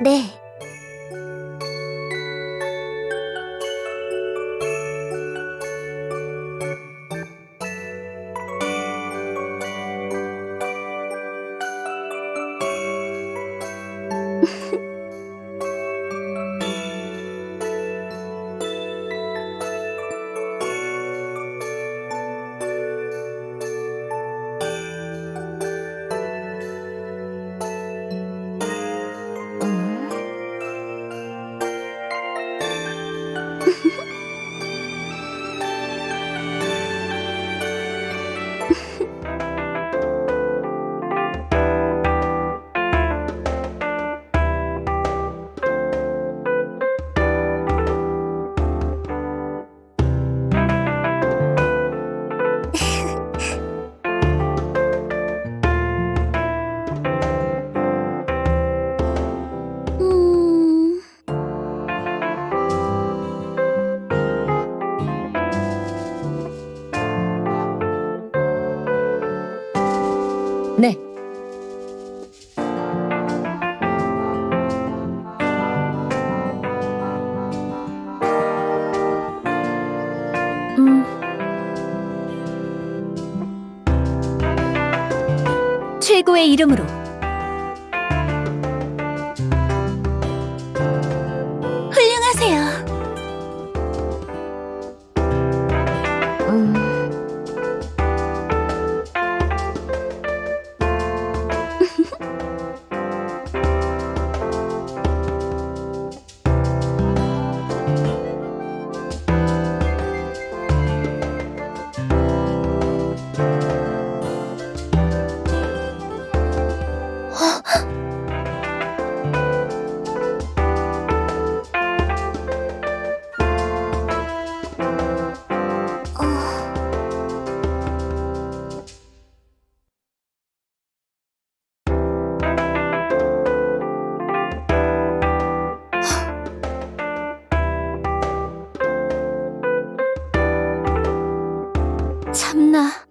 네. 네. 음... 최고의 이름으로 참나.